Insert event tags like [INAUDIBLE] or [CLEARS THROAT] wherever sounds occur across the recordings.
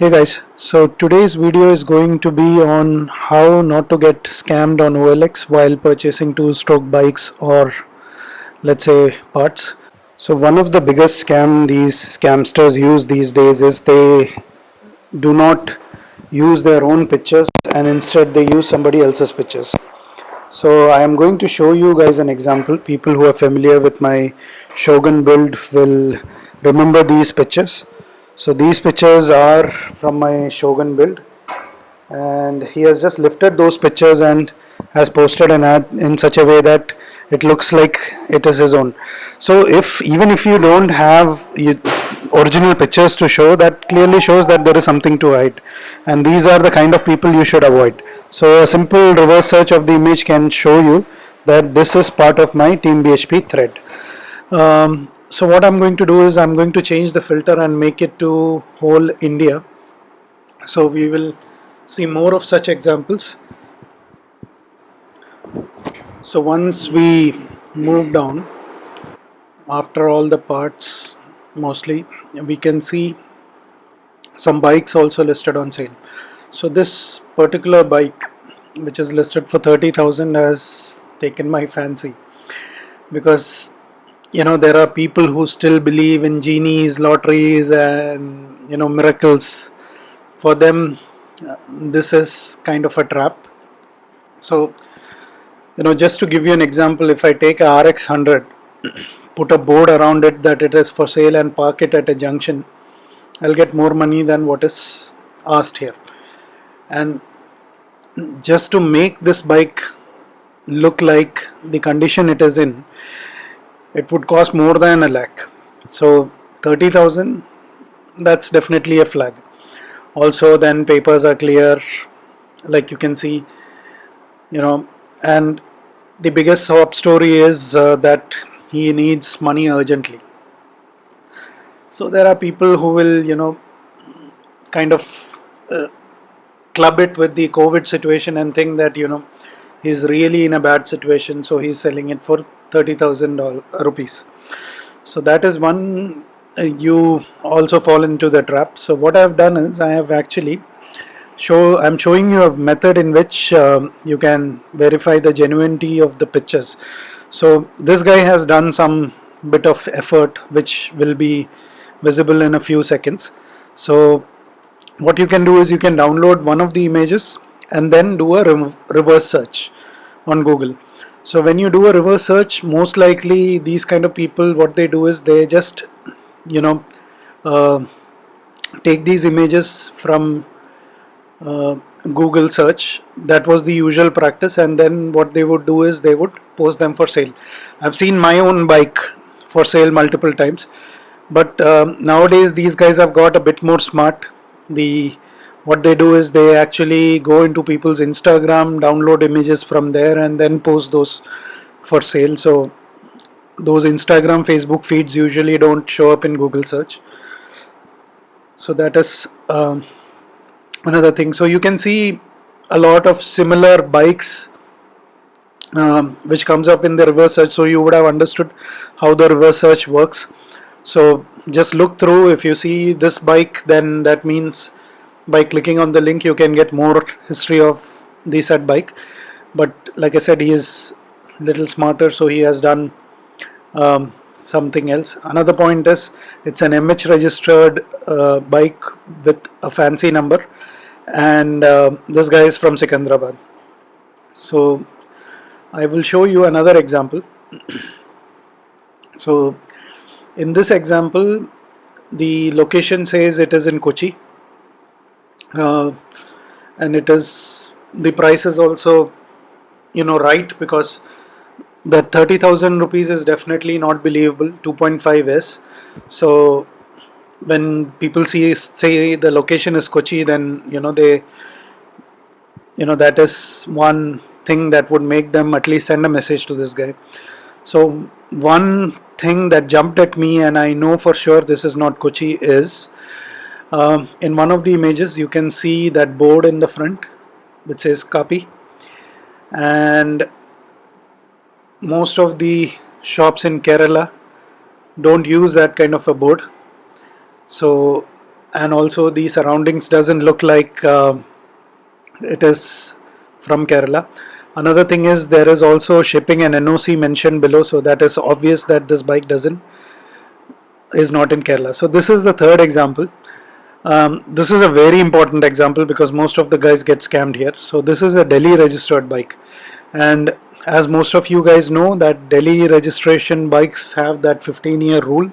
Hey guys, so today's video is going to be on how not to get scammed on OLX while purchasing two-stroke bikes or let's say parts. So one of the biggest scam these scamsters use these days is they do not use their own pictures and instead they use somebody else's pictures. So I am going to show you guys an example. People who are familiar with my Shogun build will remember these pictures so these pictures are from my Shogun build. And he has just lifted those pictures and has posted an ad in such a way that it looks like it is his own. So if even if you don't have original pictures to show that clearly shows that there is something to hide. And these are the kind of people you should avoid. So a simple reverse search of the image can show you that this is part of my Team-BHP thread. Um, so what I'm going to do is I'm going to change the filter and make it to whole India. So we will see more of such examples. So once we move down after all the parts mostly we can see some bikes also listed on sale. So this particular bike which is listed for 30,000 has taken my fancy. Because you know there are people who still believe in genies lotteries and you know miracles. For them uh, this is kind of a trap. So you know just to give you an example if I take a RX 100 [CLEARS THROAT] put a board around it that it is for sale and park it at a junction I'll get more money than what is asked here. And just to make this bike look like the condition it is in it would cost more than a lakh. So 30,000 that's definitely a flag. Also then papers are clear like you can see you know and the biggest sob story is uh, that he needs money urgently. So there are people who will you know kind of uh, club it with the COVID situation and think that you know he's really in a bad situation so he's selling it for 30,000 rupees. So that is one uh, you also fall into the trap. So what I have done is I have actually show I'm showing you a method in which um, you can verify the genuinity of the pictures. So this guy has done some bit of effort which will be visible in a few seconds. So what you can do is you can download one of the images and then do a reverse search on Google so when you do a reverse search most likely these kind of people what they do is they just you know uh, take these images from uh, Google search. That was the usual practice. And then what they would do is they would post them for sale. I've seen my own bike for sale multiple times. But um, nowadays these guys have got a bit more smart. The what they do is they actually go into people's Instagram download images from there and then post those for sale. So those Instagram Facebook feeds usually don't show up in Google search. So that is um, another thing. So you can see a lot of similar bikes um, which comes up in the reverse search. So you would have understood how the reverse search works. So just look through. If you see this bike then that means by clicking on the link you can get more history of the said bike. But like I said he is little smarter so he has done um, something else. Another point is it's an MH registered uh, bike with a fancy number. And uh, this guy is from Secunderabad. So I will show you another example. So in this example the location says it is in Kochi uh, and it is the price is also you know right because the 30,000 rupees is definitely not believable 2.5 is. So when people see say the location is Kochi then you know they you know that is one thing that would make them at least send a message to this guy. So one thing that jumped at me and I know for sure this is not Kochi is um, in one of the images you can see that board in the front which says copy. And most of the shops in Kerala don't use that kind of a board. So and also the surroundings doesn't look like uh, it is from Kerala. Another thing is there is also shipping and NOC mentioned below so that is obvious that this bike doesn't is not in Kerala. So this is the third example um, this is a very important example because most of the guys get scammed here. So this is a Delhi registered bike. And as most of you guys know that Delhi registration bikes have that 15 year rule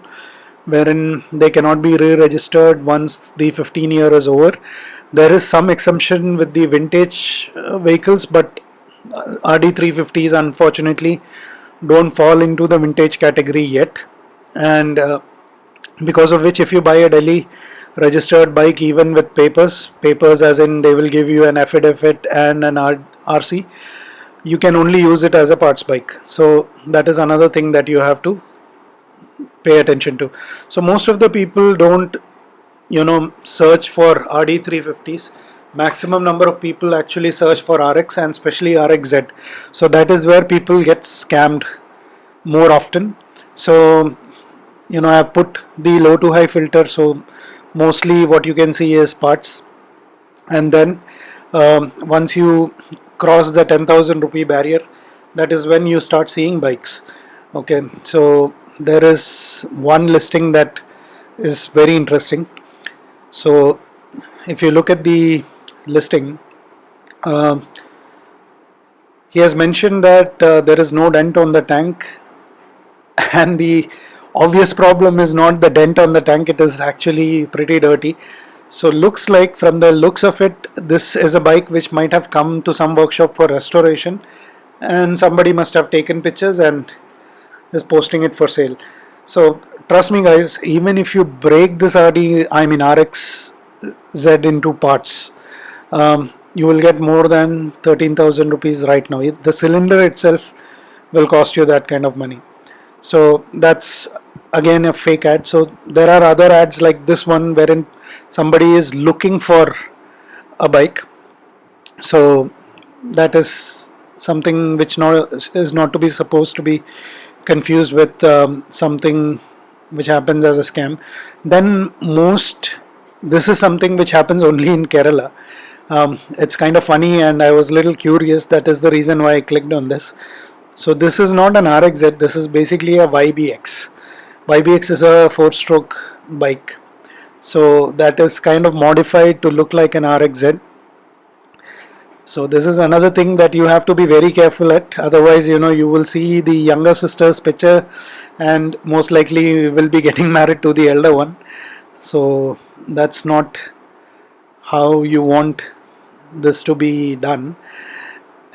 wherein they cannot be re-registered once the 15 year is over. There is some exemption with the vintage uh, vehicles but uh, RD350s unfortunately don't fall into the vintage category yet. And uh, because of which if you buy a Delhi registered bike even with papers. Papers as in they will give you an affidavit and an RC you can only use it as a parts bike. So that is another thing that you have to pay attention to. So most of the people don't you know search for RD350s maximum number of people actually search for RX and especially RXZ so that is where people get scammed more often. So you know I put the low to high filter. So mostly what you can see is parts. And then um, once you cross the 10,000 rupee barrier that is when you start seeing bikes. Okay so there is one listing that is very interesting. So if you look at the listing uh, he has mentioned that uh, there is no dent on the tank [LAUGHS] and the obvious problem is not the dent on the tank it is actually pretty dirty. So looks like from the looks of it this is a bike which might have come to some workshop for restoration and somebody must have taken pictures and is posting it for sale. So trust me guys even if you break this RD I mean RX Z into parts um, you will get more than 13,000 rupees right now. The cylinder itself will cost you that kind of money. So that's again a fake ad. So there are other ads like this one wherein somebody is looking for a bike. So that is something which no, is not to be supposed to be confused with um, something which happens as a scam. Then most this is something which happens only in Kerala. Um, it's kind of funny and I was a little curious. That is the reason why I clicked on this. So this is not an RXZ this is basically a YBX YBX is a four stroke bike. So that is kind of modified to look like an RXZ so this is another thing that you have to be very careful at. Otherwise you know you will see the younger sister's picture and most likely will be [LAUGHS] getting married to the elder one. So that's not how you want this to be done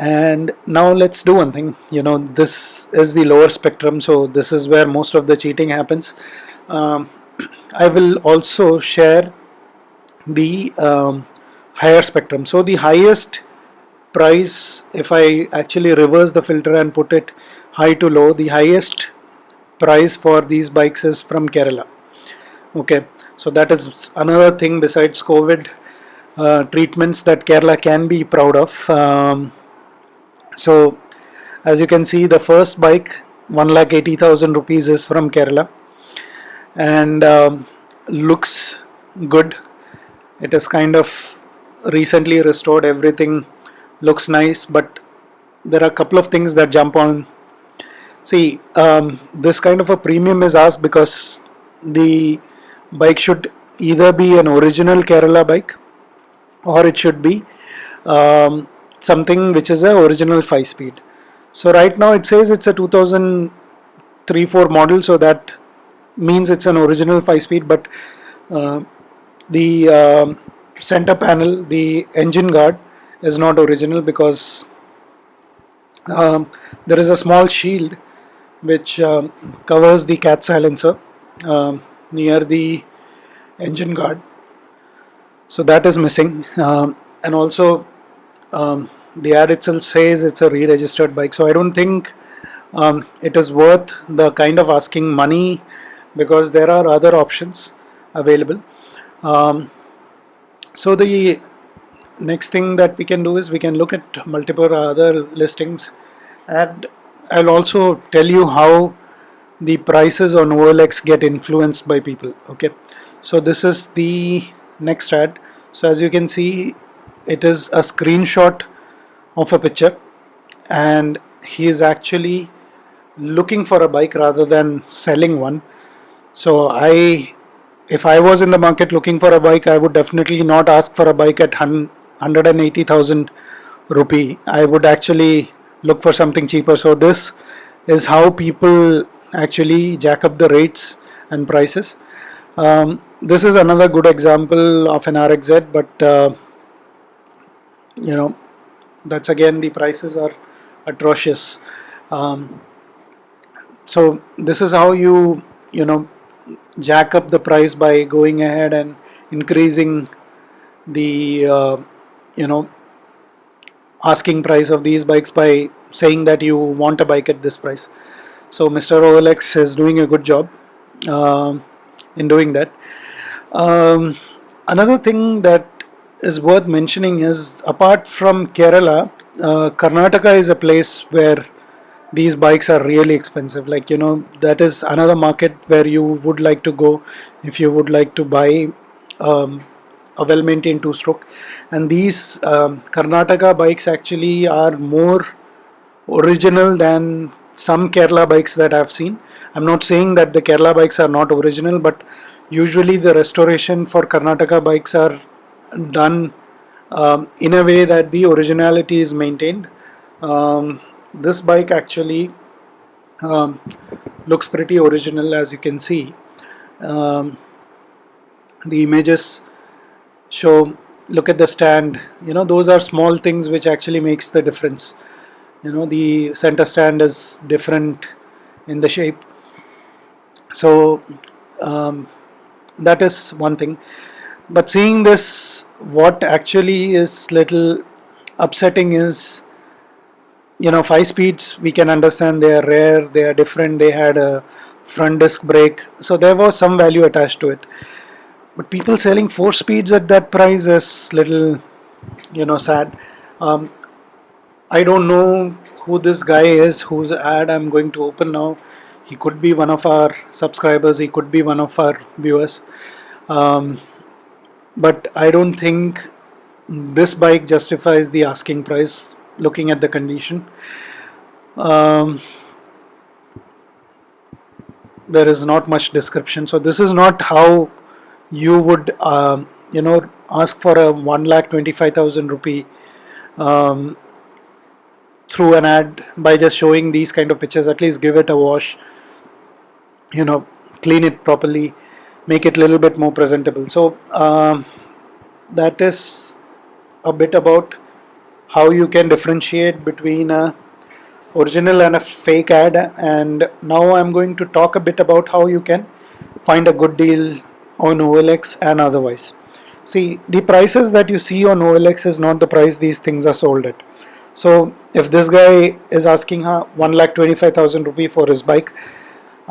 and now let's do one thing. You know this is the lower spectrum so this is where most of the cheating happens. Um, [CLEARS THROAT] I will also share the um, higher spectrum. So the highest price if I actually reverse the filter and put it high to low the highest price for these bikes is from Kerala. Okay so that is another thing besides COVID uh, treatments that Kerala can be proud of. Um, so as you can see the first bike 1 lakh 80,000 rupees is from Kerala. And um, looks good. It is kind of recently restored everything looks nice but there are a couple of things that jump on. See um, this kind of a premium is asked because the bike should either be an original Kerala bike or it should be um, something which is a original 5 speed. So right now it says it's a 2003 4 model so that means it's an original 5 speed but uh, the uh, center panel the engine guard is not original because um, there is a small shield which um, covers the cat silencer um, near the engine guard. So that is missing um, and also um, the ad itself says it's a re-registered bike so I don't think um, it is worth the kind of asking money because there are other options available. Um, so the next thing that we can do is we can look at multiple other listings. And I'll also tell you how the prices on OLX get influenced by people okay? So this is the next ad. So as you can see it is a screenshot of a picture and he is actually looking for a bike rather than selling one. So I if I was in the market looking for a bike I would definitely not ask for a bike at 180,000 rupee. I would actually look for something cheaper. So this is how people actually jack up the rates and prices. Um, this is another good example of an RXZ but uh, you know that's again the prices are atrocious um, so this is how you you know jack up the price by going ahead and increasing the uh, you know asking price of these bikes by saying that you want a bike at this price so Mr. OLX is doing a good job uh, in doing that um, another thing that is worth mentioning is apart from Kerala uh, Karnataka is a place where these bikes are really expensive. Like you know that is another market where you would like to go if you would like to buy um, a well-maintained two-stroke. And these um, Karnataka bikes actually are more original than some Kerala bikes that I've seen. I'm not saying that the Kerala bikes are not original but usually the restoration for Karnataka bikes are done um, in a way that the originality is maintained. Um, this bike actually um, looks pretty original as you can see. Um, the images show look at the stand. You know those are small things which actually makes the difference. You know the center stand is different in the shape. So um, that is one thing but seeing this what actually is little upsetting is you know five speeds we can understand they are rare they are different they had a front disc brake. So there was some value attached to it. But people selling four speeds at that price is little you know sad. Um, I don't know who this guy is whose ad I'm going to open now. He could be one of our subscribers he could be one of our viewers. Um, but I don't think this bike justifies the asking price looking at the condition. Um, there is not much description. So this is not how you would um, you know ask for a 1 lakh 25,000 rupee um, through an ad by just showing these kind of pictures. At least give it a wash you know clean it properly make it a little bit more presentable so um, that is a bit about how you can differentiate between a original and a fake ad and now I'm going to talk a bit about how you can find a good deal on OLX and otherwise. See the prices that you see on OLX is not the price these things are sold at. So if this guy is asking her 1 lakh 25,000 rupee for his bike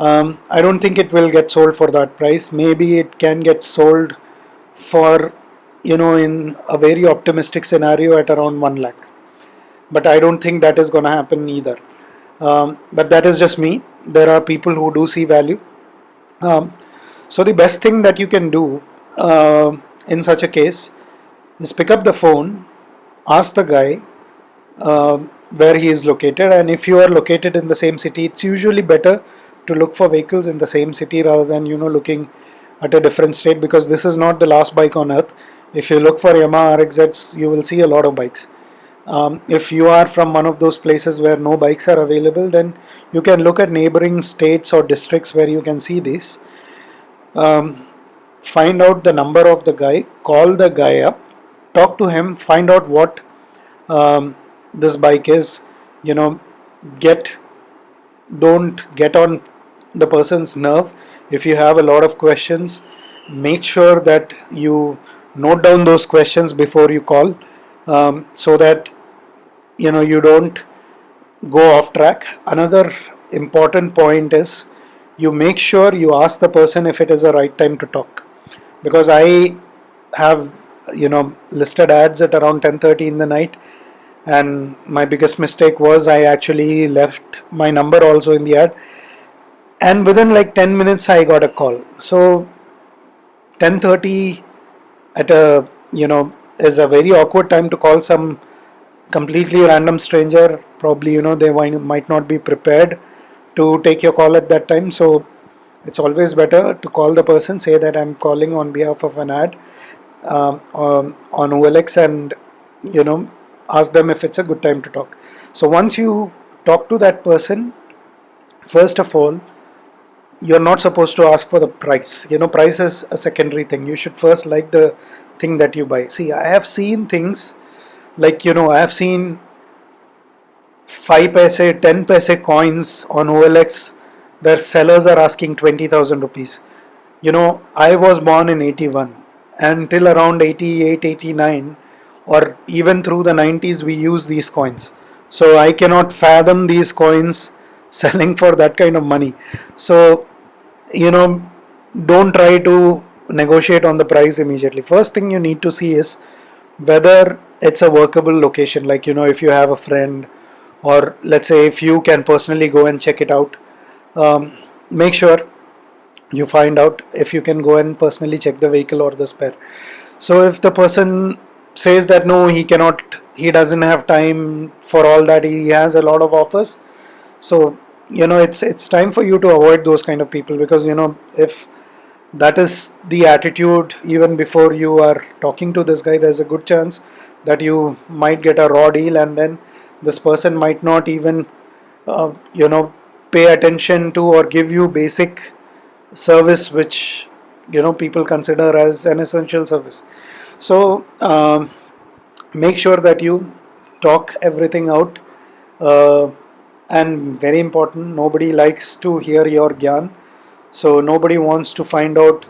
um, I don't think it will get sold for that price. Maybe it can get sold for you know in a very optimistic scenario at around 1 lakh. But I don't think that is going to happen either. Um, but that is just me. There are people who do see value. Um, so the best thing that you can do uh, in such a case is pick up the phone ask the guy uh, where he is located. And if you are located in the same city it's usually better to look for vehicles in the same city rather than you know looking at a different state because this is not the last bike on earth. If you look for Yamaha RXZs you will see a lot of bikes. Um, if you are from one of those places where no bikes are available then you can look at neighboring states or districts where you can see this um, find out the number of the guy call the guy up talk to him find out what um, this bike is you know get don't get on the person's nerve. If you have a lot of questions make sure that you note down those questions before you call um, so that you know you don't go off track. Another important point is you make sure you ask the person if it is the right time to talk. Because I have you know listed ads at around 10:30 in the night and my biggest mistake was I actually left my number also in the ad and within like 10 minutes I got a call. So 10:30 at a you know is a very awkward time to call some completely random stranger. Probably you know they might not be prepared to take your call at that time. So it's always better to call the person say that i'm calling on behalf of an ad um, um, on olx and you know ask them if it's a good time to talk. So once you talk to that person first of all you're not supposed to ask for the price. You know price is a secondary thing. You should first like the thing that you buy. See i have seen things like you know i have seen 5 paise 10 paise coins on olx their sellers are asking 20000 rupees. You know i was born in 81 and till around 88 89 or even through the 90s we use these coins. So i cannot fathom these coins [LAUGHS] selling for that kind of money. So you know don't try to negotiate on the price immediately. First thing you need to see is whether it's a workable location. Like you know if you have a friend or let's say if you can personally go and check it out um, make sure you find out if you can go and personally check the vehicle or the spare. So if the person says that no he cannot he doesn't have time for all that he has a lot of offers so you know it's it's time for you to avoid those kind of people because you know if that is the attitude even before you are talking to this guy there's a good chance that you might get a raw deal and then this person might not even uh, you know pay attention to or give you basic service which you know people consider as an essential service. So um, make sure that you talk everything out uh, and very important nobody likes to hear your gyan. So nobody wants to find out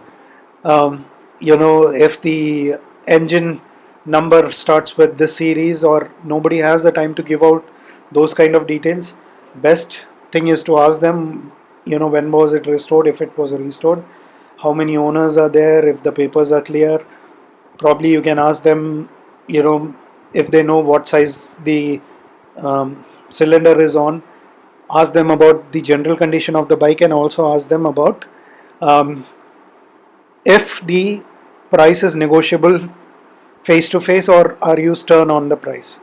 um, you know if the engine number starts with this series or nobody has the time to give out those kind of details. Best thing is to ask them you know when was it restored if it was restored how many owners are there if the papers are clear. Probably you can ask them you know if they know what size the um, cylinder is on ask them about the general condition of the bike and also ask them about um, if the price is negotiable face to face or are you stern on the price.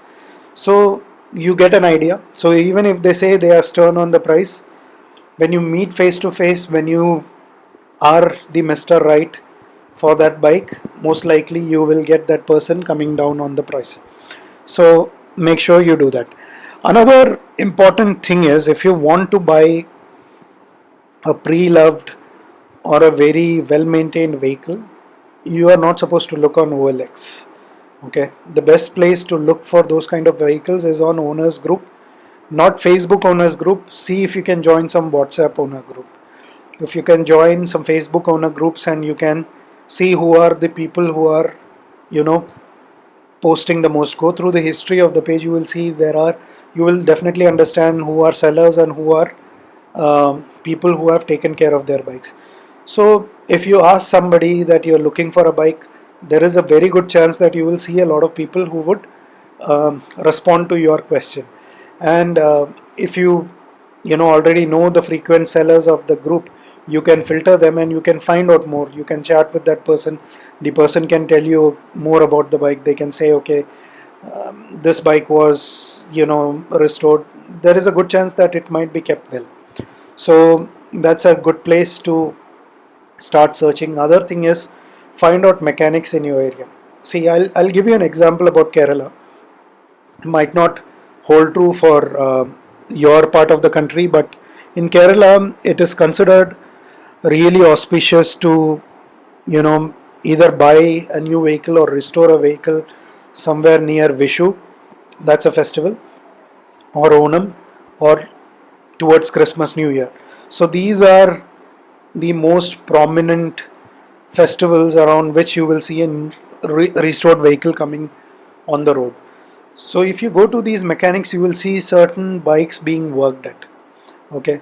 So you get an idea. So even if they say they are stern on the price when you meet face to face when you are the mr right for that bike most likely you will get that person coming down on the price. So make sure you do that another important thing is if you want to buy a pre-loved or a very well maintained vehicle you are not supposed to look on OLX okay? The best place to look for those kind of vehicles is on owners group not Facebook owners group. See if you can join some WhatsApp owner group. If you can join some Facebook owner groups and you can see who are the people who are you know posting the most. Go through the history of the page. You will see there are you will definitely understand who are sellers and who are um, people who have taken care of their bikes. So if you ask somebody that you're looking for a bike there is a very good chance that you will see a lot of people who would um, respond to your question. And uh, if you you know already know the frequent sellers of the group you can filter them and you can find out more. You can chat with that person. The person can tell you more about the bike. They can say okay um, this bike was you know restored. There is a good chance that it might be kept well. So that's a good place to start searching. Other thing is find out mechanics in your area. See, I'll, I'll give you an example about Kerala. It might not hold true for uh, your part of the country, but in Kerala, it is considered really auspicious to, you know, either buy a new vehicle or restore a vehicle somewhere near Vishu, that's a festival, or Onam, or towards Christmas New Year. So these are the most prominent festivals around which you will see a re restored vehicle coming on the road. So if you go to these mechanics, you will see certain bikes being worked at. Okay,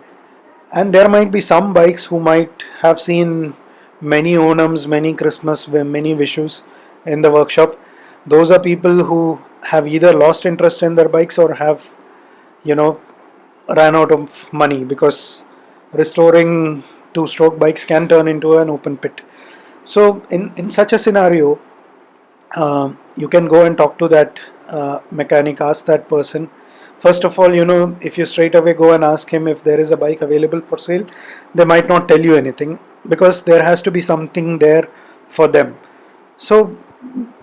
and there might be some bikes who might have seen many Onams, many Christmas, many Vishus in the workshop. Those are people who have either lost interest in their bikes or have, you know, ran out of money because restoring two-stroke bikes can turn into an open pit So in, in such a scenario, uh, you can go and talk to that uh, mechanic, ask that person. First of all, you know, if you straight away go and ask him if there is a bike available for sale, they might not tell you anything because there has to be something there for them. So,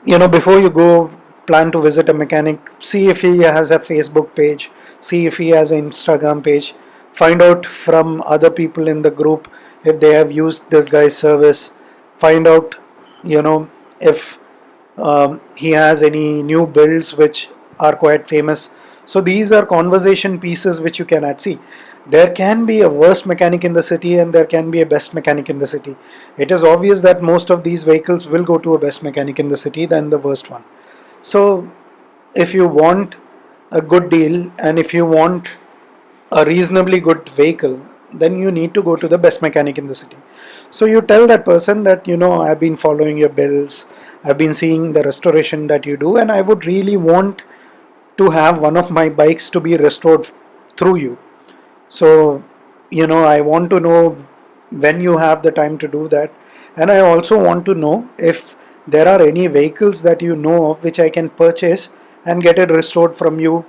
you know, before you go plan to visit a mechanic, see if he has a Facebook page, see if he has an Instagram page, find out from other people in the group if they have used this guy's service, find out, you know, if um, he has any new builds which are quite famous. So these are conversation pieces which you cannot. See, there can be a worst mechanic in the city and there can be a best mechanic in the city. It is obvious that most of these vehicles will go to a best mechanic in the city than the worst one. So if you want a good deal and if you want a reasonably good vehicle, then you need to go to the best mechanic in the city. So you tell that person that you know I've been following your bills, I've been seeing the restoration that you do, and I would really want to have one of my bikes to be restored through you. So you know I want to know when you have the time to do that, and I also want to know if there are any vehicles that you know of which I can purchase and get it restored from you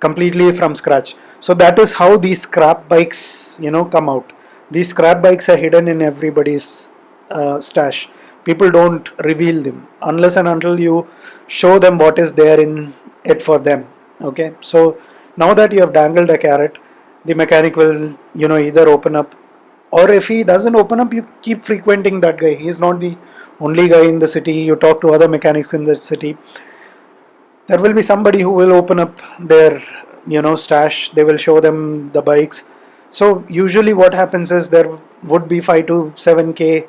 completely from scratch. So that is how these scrap bikes you know come out. These scrap bikes are hidden in everybody's uh, stash. People don't reveal them unless and until you show them what is there in it for them. Okay, so now that you have dangled a carrot, the mechanic will you know either open up or if he doesn't open up you keep frequenting that guy. He is not the only guy in the city. You talk to other mechanics in the city. There will be somebody who will open up their you know stash. They will show them the bikes. So usually what happens is there would be 5 to 7k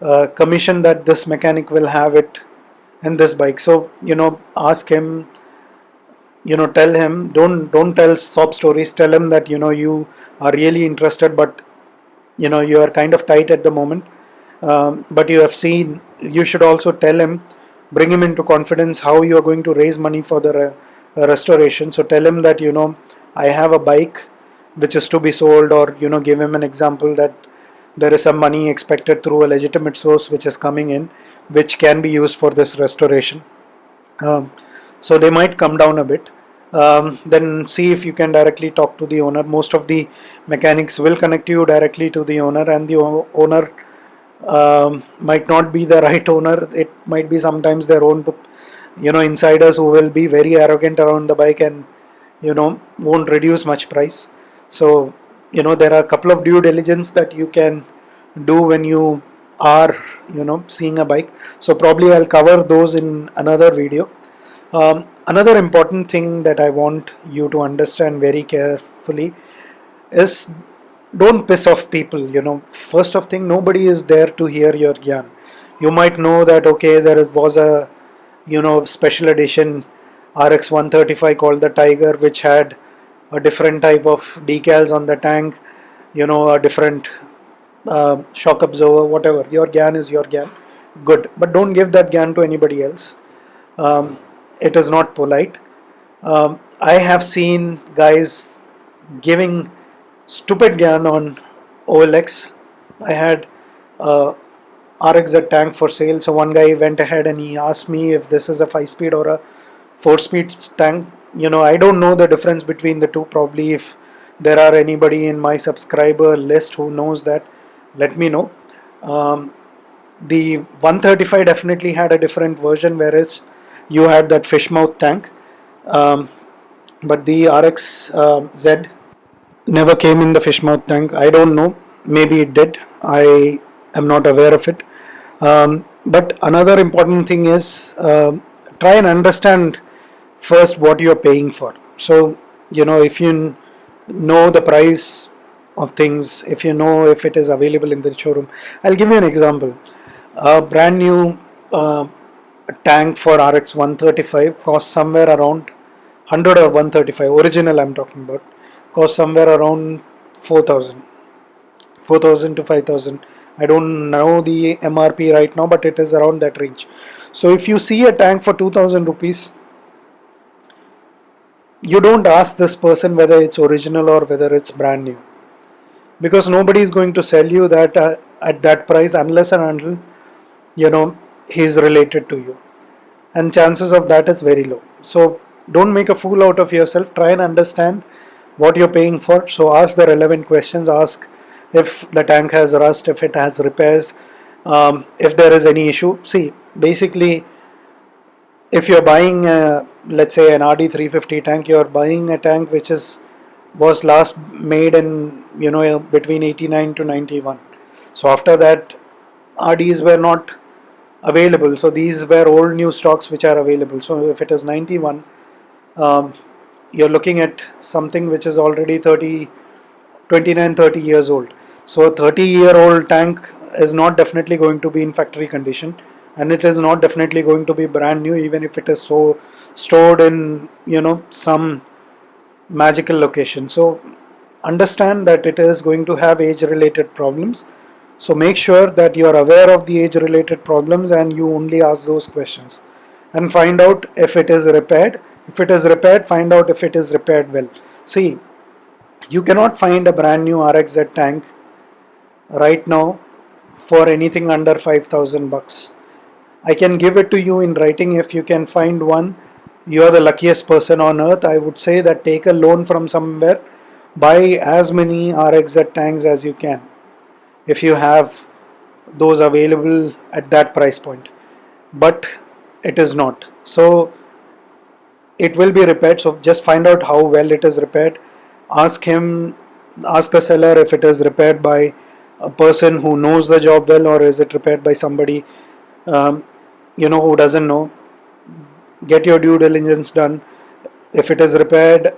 uh, commission that this mechanic will have it in this bike. So you know ask him you know tell him. Don't don't tell sob stories. Tell him that you know you are really interested but you know you are kind of tight at the moment. Um, but you have seen you should also tell him bring him into confidence how you are going to raise money for the re uh, restoration. So tell him that you know I have a bike which is to be sold or you know give him an example that there is some money expected through a legitimate source which is coming in which can be used for this restoration. Um, so they might come down a bit. Um, then see if you can directly talk to the owner. Most of the mechanics will connect you directly to the owner and the owner um, might not be the [LAUGHS] right owner. It might be sometimes their own you know insiders who will be very arrogant around the bike and you know won't reduce much price. So you know there are a couple of due diligence that you can do when you are you know seeing a bike. So probably I'll cover those in another video um, another important thing that I want you to understand very carefully is don't piss off people you know. First of thing nobody is there to hear your gyan. You might know that okay there is, was a you know special edition RX 135 called the Tiger which had a different type of decals on the tank you know a different uh, shock absorber whatever. Your gyan is your gyan. Good. But don't give that gyan to anybody else. Um, it is not polite um, I have seen guys giving stupid gyan on OLX. I had a RXZ tank for sale. So one guy went ahead and he asked me if this is a 5 speed or a 4 speed tank. You know, I don't know the difference between the two. Probably if there are anybody in my subscriber list who knows that, let me know. Um, the 135 definitely had a different version whereas you had that fish mouth tank. Um, but the RX uh, Z never came in the fish mouth tank. I don't know. Maybe it did. I am not aware of it. Um, but another important thing is uh, try and understand first what you are paying for. So, you know, if you know the price of things, if you know if it is available in the showroom, I'll give you an example. A brand new uh, tank for RX 135 costs somewhere around 100 or 135, original I'm talking about cost somewhere around 4000 4000 to 5000 I don't know the MRP right now but it is around that range. So if you see a tank for 2000 rupees you don't ask this person whether it's original or whether it's brand new. Because nobody is going to sell you that uh, at that price unless and until you know he's related to you. And chances of that is very low. So don't make a fool out of yourself. Try and understand what you're paying for. So ask the relevant questions. Ask if the tank has rust if it has repairs um, if there is any issue. See basically if you're buying a, let's say an RD350 tank you're buying a tank which is was last made in you know between 89 to 91 so after that RDs were not available. So these were old new stocks which are available. So if it is 91 um, you're looking at something which is already 30 29 30 years old. So a 30 year old tank is not definitely going to be in factory condition and it is not definitely going to be brand new even if it is so stored in you know some magical location. So understand that it is going to have age related problems so make sure that you are aware of the age related problems and you only ask those questions. And find out if it is repaired. If it is repaired find out if it is repaired well. See you cannot find a brand new RXZ tank right now for anything under 5000 bucks. I can give it to you in writing. If you can find one you are the luckiest person on earth. I would say that take a loan from somewhere. Buy as many RXZ tanks as you can if you have those available at that price point. But it is not. So it will be repaired. So just find out how well it is repaired. Ask him ask the seller if it is repaired by a person who knows the job well or is it repaired by somebody um, you know who doesn't know. Get your due diligence done. If it is repaired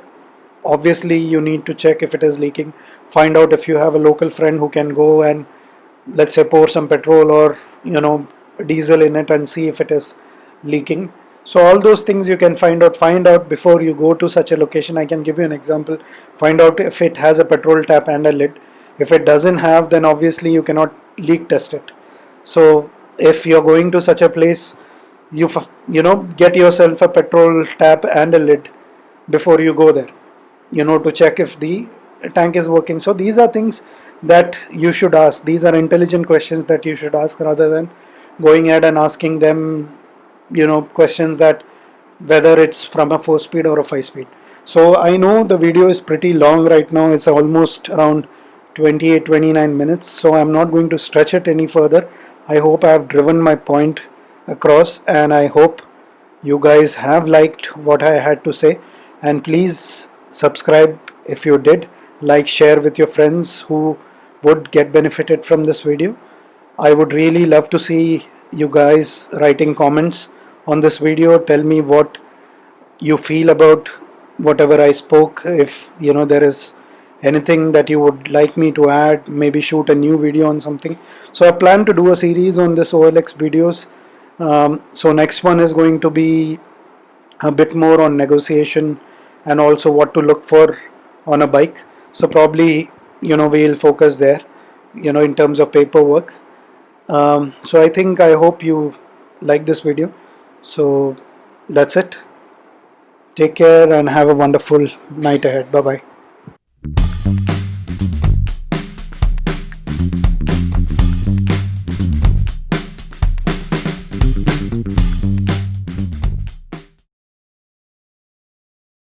obviously you need to check if it is leaking find out if you have a local friend who can go and let's say pour some petrol or you know diesel in it and see if it is leaking. So all those things you can find out find out before you go to such a location. I can give you an example. Find out if it has a petrol tap and a lid. If it doesn't have then obviously you cannot leak test it. So if you're going to such a place you you know get yourself a petrol tap and a lid before you go there you know to check if the tank is working. So these are things that you should ask. These are intelligent questions that you should ask rather than going ahead and asking them you know questions that whether it's from a 4 speed or a 5 speed. So I know the video is pretty long right now. It's almost around 28 29 minutes. So I'm not going to stretch it any further. I hope I have driven my point across and I hope you guys have liked what I had to say. And please subscribe if you did like share with your friends who would get benefited from this video. I would really love to see you guys writing comments on this video. Tell me what you feel about whatever I spoke. If you know there is anything that you would like me to add maybe shoot a new video on something. So I plan to do a series on this OLX videos. Um, so next one is going to be a bit more on negotiation and also what to look for on a bike so probably you know we'll focus there you know in terms of paperwork. Um, so I think I hope you like this video. So that's it. Take care and have a wonderful night ahead. Bye bye